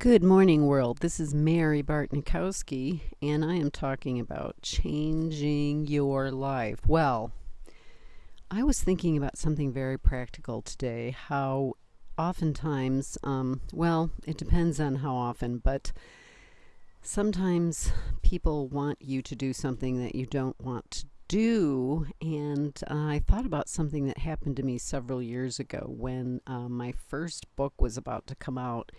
Good morning, world. This is Mary Bartnikowski, and I am talking about changing your life. Well, I was thinking about something very practical today. How oftentimes, um, well, it depends on how often, but sometimes people want you to do something that you don't want to do. And uh, I thought about something that happened to me several years ago when uh, my first book was about to come out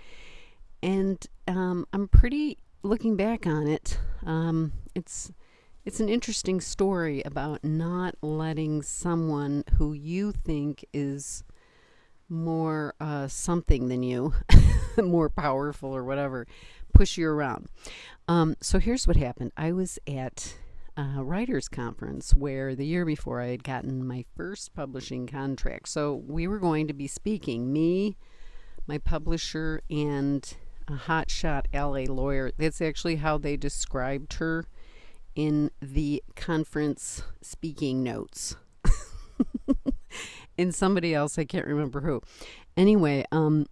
and um, I'm pretty looking back on it. Um, it's it's an interesting story about not letting someone who you think is more uh, something than you, more powerful or whatever, push you around. Um, so here's what happened. I was at a writers conference where the year before I had gotten my first publishing contract. So we were going to be speaking, me, my publisher, and a hotshot LA lawyer. That's actually how they described her in the conference speaking notes. and somebody else, I can't remember who. Anyway, um,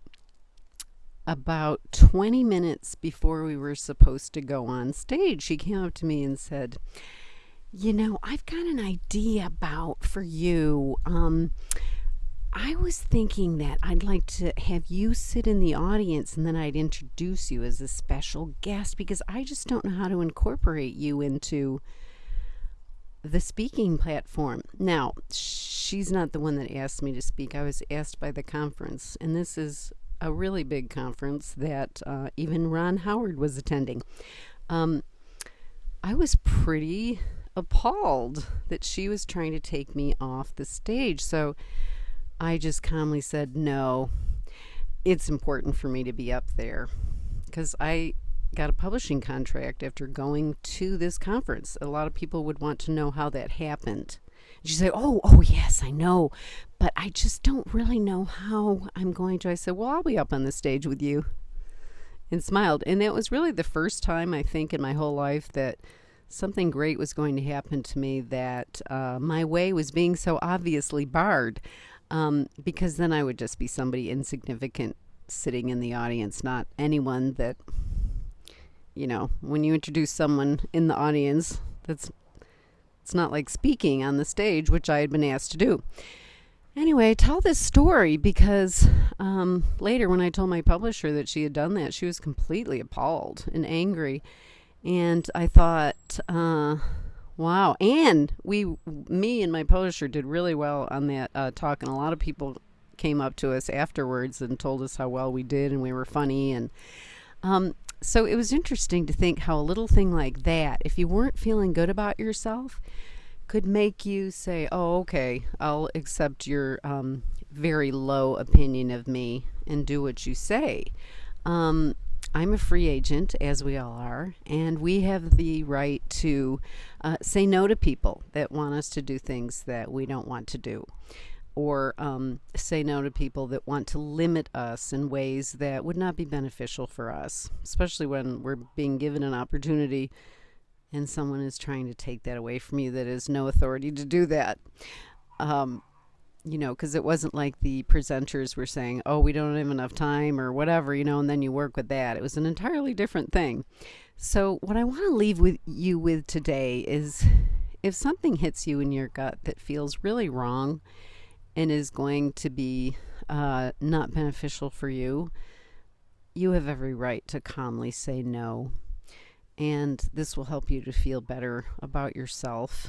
about 20 minutes before we were supposed to go on stage, she came up to me and said, You know, I've got an idea about for you. Um, I was thinking that I'd like to have you sit in the audience and then I'd introduce you as a special guest because I just don't know how to incorporate you into the speaking platform. Now, she's not the one that asked me to speak. I was asked by the conference, and this is a really big conference that uh, even Ron Howard was attending. Um, I was pretty appalled that she was trying to take me off the stage. So, I just calmly said, no, it's important for me to be up there because I got a publishing contract after going to this conference. A lot of people would want to know how that happened. She said, Oh, oh, yes, I know, but I just don't really know how I'm going to. I said, Well, I'll be up on the stage with you and smiled. And that was really the first time I think in my whole life that something great was going to happen to me that uh, my way was being so obviously barred um, because then I would just be somebody insignificant sitting in the audience, not anyone that, you know, when you introduce someone in the audience, that's it's not like speaking on the stage, which I had been asked to do. Anyway, tell this story because um, later, when I told my publisher that she had done that, she was completely appalled and angry. And I thought, uh, Wow. And we, me and my publisher did really well on that uh, talk, and a lot of people came up to us afterwards and told us how well we did and we were funny. And um, so it was interesting to think how a little thing like that, if you weren't feeling good about yourself, could make you say, oh, okay, I'll accept your um, very low opinion of me and do what you say. Um, I'm a free agent, as we all are, and we have the right to uh, say no to people that want us to do things that we don't want to do, or um, say no to people that want to limit us in ways that would not be beneficial for us, especially when we're being given an opportunity and someone is trying to take that away from you that has no authority to do that. Um, you know, because it wasn't like the presenters were saying, oh, we don't have enough time or whatever, you know, and then you work with that. It was an entirely different thing. So, what I want to leave with you with today is if something hits you in your gut that feels really wrong and is going to be uh, not beneficial for you, you have every right to calmly say no. And this will help you to feel better about yourself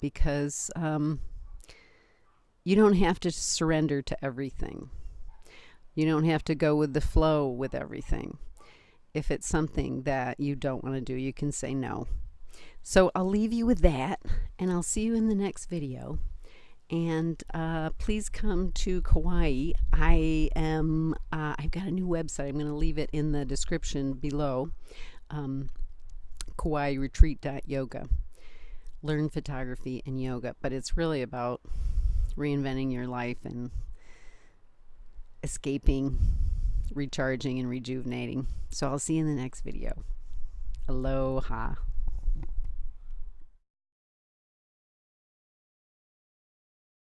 because. Um, you don't have to surrender to everything. You don't have to go with the flow with everything. If it's something that you don't want to do, you can say no. So I'll leave you with that, and I'll see you in the next video. And uh, please come to Kauai. I am. Uh, I've got a new website. I'm going to leave it in the description below. Um, Kauai Retreat.yoga. Learn photography and yoga, but it's really about reinventing your life and escaping, recharging, and rejuvenating. So I'll see you in the next video. Aloha.